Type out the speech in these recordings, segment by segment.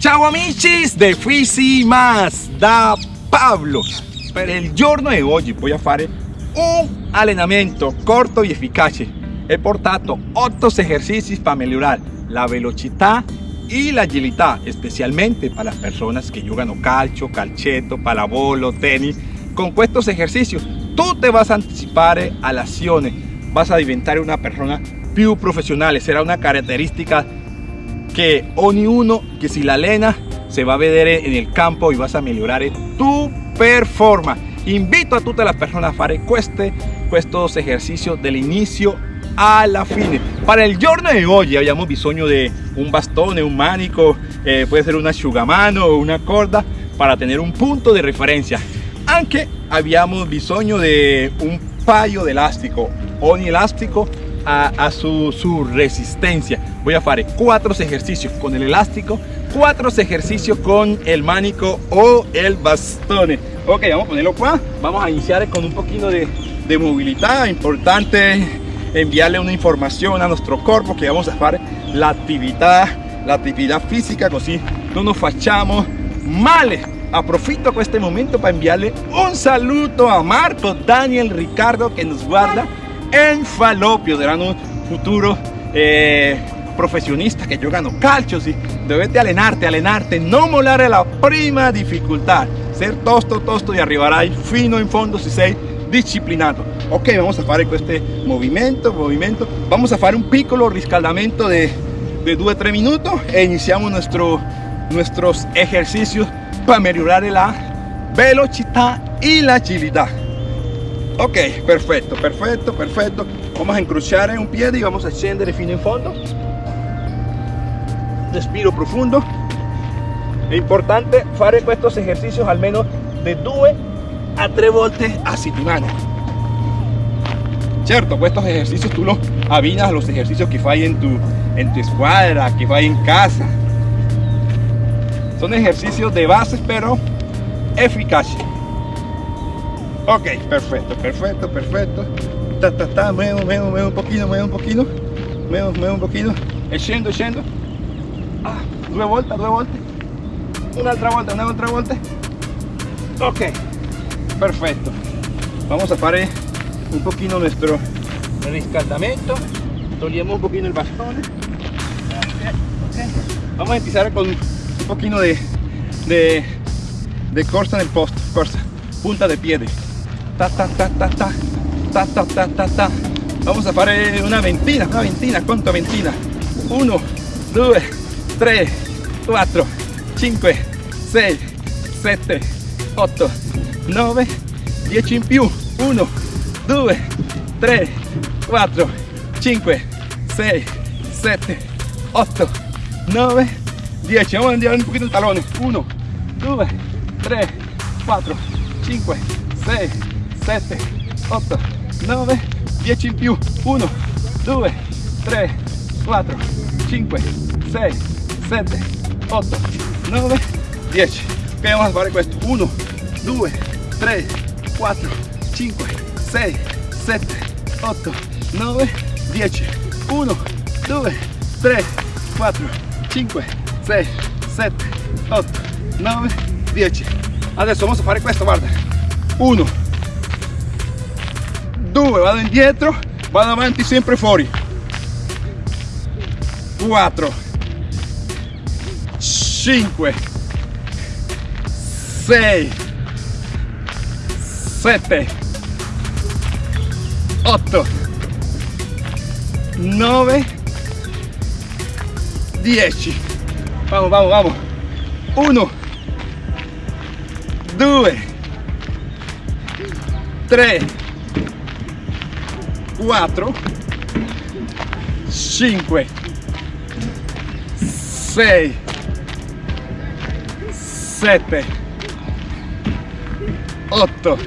Ciao amici de Fisi Más da Pablo. Per il giorno di oggi voglio fare un allenamento corto e efficace. He portato 8 ejercicios para mejorar la velocidad y la agilidad, especialmente para las personas que juegan calcio, calcetto, pallavolo, tenis. Con estos ejercicios tú te vas a anticipar a las acciones, vas a diventar una persona più profesional. Será una característica que uno que si la lena se va a ver en el campo y vas a mejorar tu performance. Invito a todas las personas a fare queste, estos ejercicios del inicio la fine. Para el giorno de hoy habíamos bisogno de un bastón, un manico, eh, puede ser una asciugamano o una corda para tener un punto de referencia. Aunque habíamos bisogno de un paio de elástico, ogni elástico a, su, resistencia. Voy a hacer cuatro ejercicios con el elástico, cuatro ejercicios con el manico o el bastón. Ok, vamos a ponerlo acá. Vamos a iniciar con un poquito de, de movilidad. Importante enviarle una información a nuestro cuerpo que vamos a hacer la actividad, la actividad física, así no nos fachamos male. Aprofito con este momento para enviarle un saludo a Marco, Daniel, Ricardo que nos guarda en falopio, serán un futuro eh, profesionista que giocano calcio, sì. dovete allenarte, allenarte, non mollare la prima dificultad, ser tosto, tosto e arriverai fino en fondo si sei disciplinato. Ok, vamos a fare questo movimento, movimento, vamos a fare un piccolo riscaldamento de, de 2-3 minuti e iniziamo nuestro, nuestros ejercicios para mejorar la velocidad y la agilidad. Ok, perfecto, perfecto, perfecto. Vamos a encrociar en un pie y vamos a scendere fino en fondo. Respiro profundo. Es importante hacer estos ejercicios al menos de 2 a 3 volte a settimana. Cierto, pues estos ejercicios tú los abinas a los ejercicios que fai en tu, en tu escuadra, que fai en casa. Son ejercicios de bases, pero eficaces. Ok, perfecto, perfecto, perfecto. Ta, ta, ta, muevo, muevo, muevo un poquito, muevo un poquito. Muevo, muevo un poquito. Scendo, scendo. Ah, due volte, due volte. Un'altra volta, un'altra volta. Ok, perfecto. Vamos a hacer un poquito nuestro riscaldamento. Togliamo un poquito el bastón. Vamos a empezar con un poquito de, de, de corsa en el posto, corsa, punta de pie ta ta ta ta ta. Ta ta ta ta ta. Vamos a hacer una ventina una ventina ¿cuánto ventina? 1 2 3 4 5 6 7 8 9 10 in più 1 2 3 4 5 6 7 8 9 10 vamos a andare un poquito el talone 1 2 3 4 5 6 7, 8, 9, 10 in più, 1, 2, 3, 4, 5, 6, 7, 8, 9, 10. Ok, vamos a fare questo, 1, 2, 3, 4, 5, 6, 7, 8, 9, 10. 1, 2, 3, 4, 5, 6, 7, 8, 9, 10. Adesso vamos a fare questo, guarda. 1, 2 vado indietro vado avanti sempre fuori. 4 5 6 7 8 9 10 vamos vamos vamos 1 2 3 4 5 6 7 8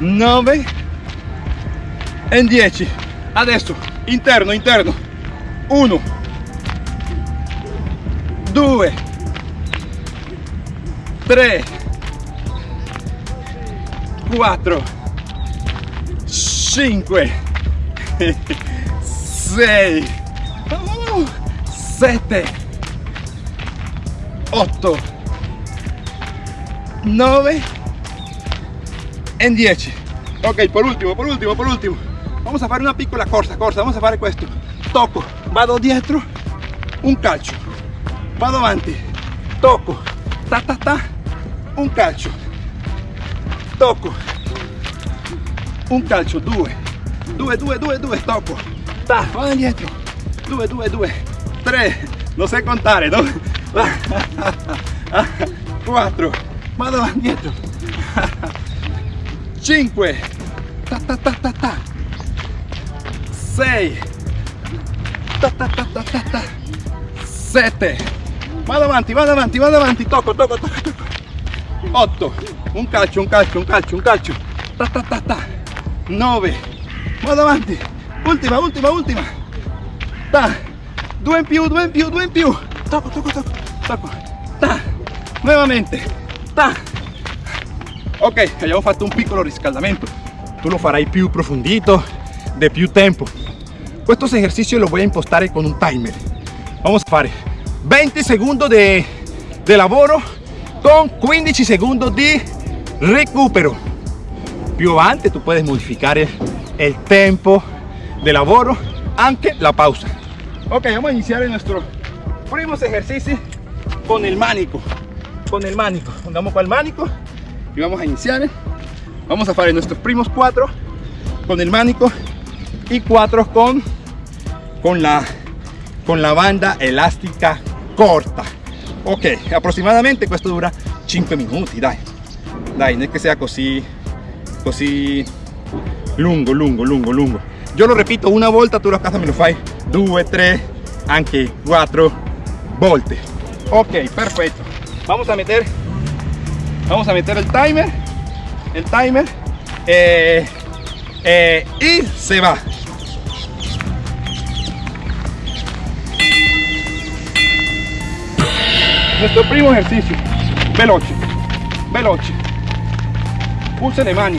9 e 10 adesso interno interno. 1 2 3 4 5 6 7 8, 9 e 10. Ok, por ultimo, por ultimo, por ultimo. Vamos a fare una piccola corsa, corsa, vamos a fare questo. Tocco, vado dietro, un calcio. Vado avanti, tocco, ta ta ta, un calcio. Tocco, un calcio, due, due, due, due, due, tocco. Ta, vado indietro, due, due, due, tre, non sai contare, no? 4, vado indietro, 5, ta ta ta ta ta, 6, ta ta ta ta ta ta, 7, vado avanti, vado avanti, vado avanti, tocco, tocco, tocco, tocco, 8, un calcio, un calcio, un calcio, un calcio, ta ta ta ta, 9, vado avanti, ultima, ultima, ultima, ta, 2 in più, 2 in più, 2 in più, tocco, tocco, tocco, tocco, ta, nuovamente, ta. Ok, abbiamo fatto un piccolo riscaldamento, tu lo farai più approfondito, de più tempo. Questo esercizio lo voy a impostare con un timer. Vamos a fare 20 secondi de, de lavoro con 15 secondi di recupero. Più avanti tu puedes modificare il tempo de lavoro, anche la pausa. Ok, vamos a iniciar nuestro primos ejercicio con el manico. Con el manico. Pongamos con el manico y vamos a iniciar. Vamos a hacer nuestros primos cuatro con el manico y cuatro con, con, la, con la banda elástica corta. Ok, aproximadamente esto dura 5 minutos, dai. Dai, no es que sea così, così lungo, lungo, lungo, lungo. Yo lo repito una volta, tú la casa me lo fai 2, 3, anche 4 volte. Ok, perfecto. Vamos a meter, vamos a meter el timer, el timer eh, eh, y se va. Nuestro primo ejercicio, veloce, veloce. Puse le mani.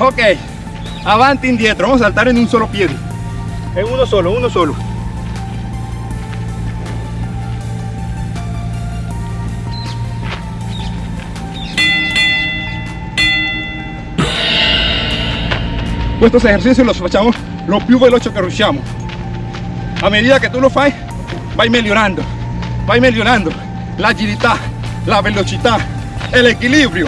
Ok, avanti indietro, vamos a saltar en un solo pie. En uno solo, uno solo. Estos ejercicios los facciamo lo più veloce che riusciamo. A medida que tú lo fai, vai mejorando, vai mejorando la agilità, la velocità e l'equilibrio.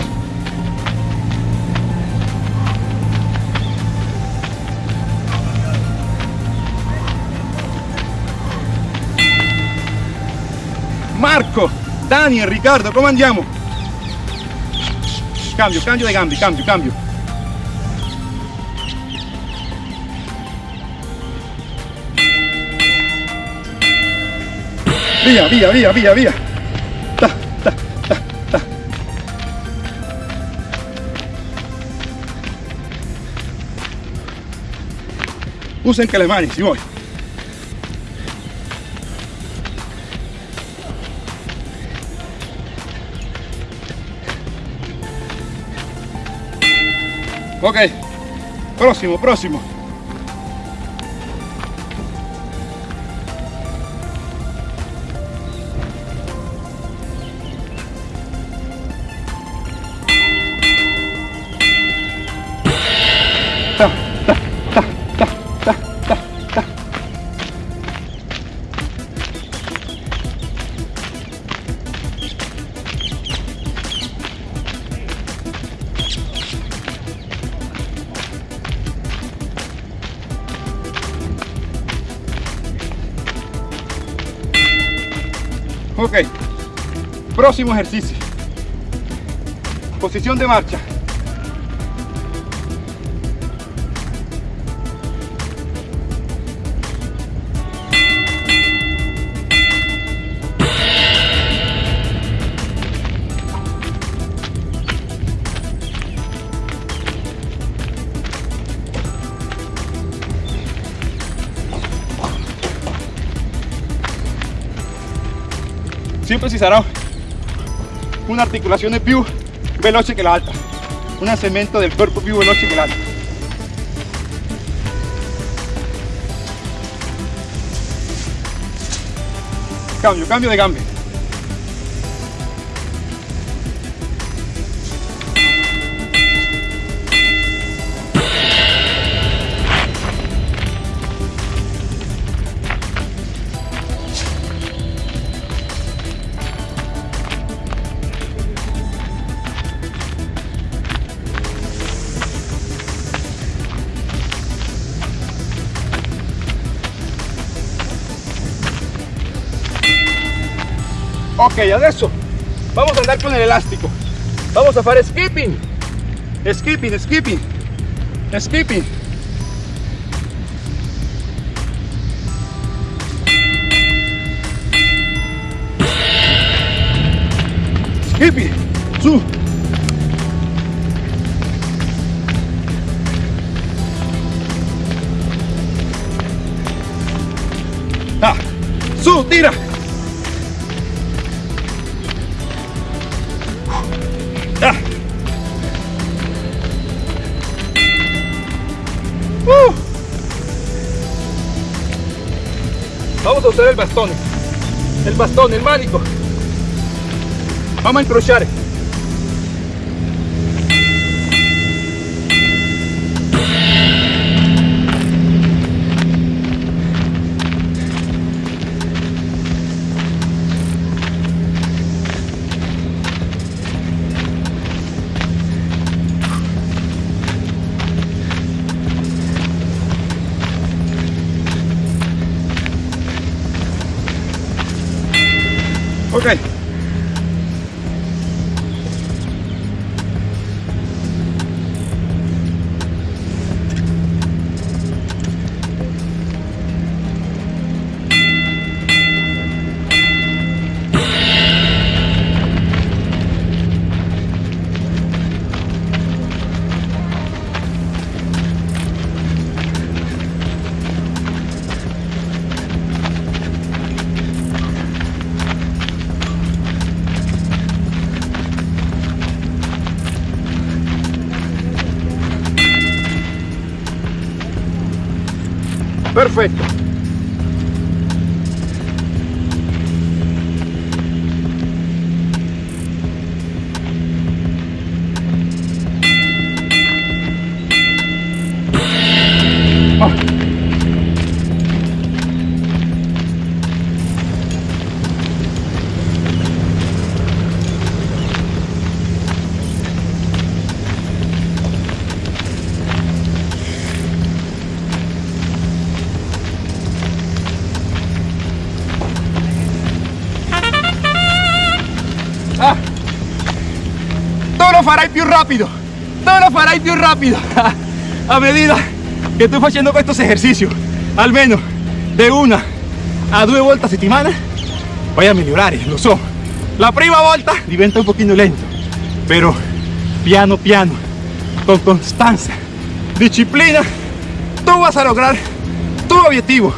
Marco, Daniel, Riccardo, come andiamo? Cambio, cambio de gambi, cambio, cambio. Via, via, via, via, via. Ta, ta, ta, ta. Le mani, si vuoi. Ok, próximo, próximo. Ok, próximo ejercicio. Posición de marcha. Sempre ci sarà un'articolazione più veloce che l'altra un alzamento del corpo più veloce che l'altro cambio, cambio de gambe ok adesso vamos a andar con el elástico. Vamos a hacer skipping. Skipping skipping. Skipping. Skipping. Su. Ah, su tira Vamos a usar el bastón, el bastón, el mánico. Vamos a encrochar. Perfecto. Farai più rapido, tu lo farai più rapido a medida que estoy haciendo estos ejercicios, al menos de una a dos vueltas a settimana, voy a mejorar, lo so. La prima volta diventa un poquito lento, pero piano piano, con constancia, disciplina, tú vas a lograr tu objetivo.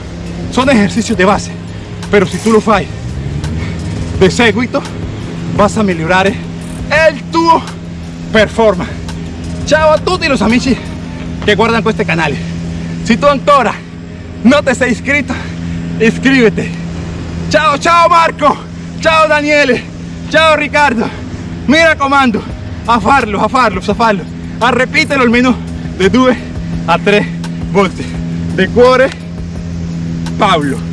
Son ejercicios de base, pero si tú lo fai de seguito, vas a mejorar el tuo performance. Ciao a tutti los amici que guardan este canal. Si tú ancora no te sei iscrito, iscríbete. Ciao, ciao Marco, ciao Daniele, ciao Ricardo. Mira comando, a farlo, a farlo, a farlo. A repítelo almeno de 2 a 3 volte. De cuore, Pablo.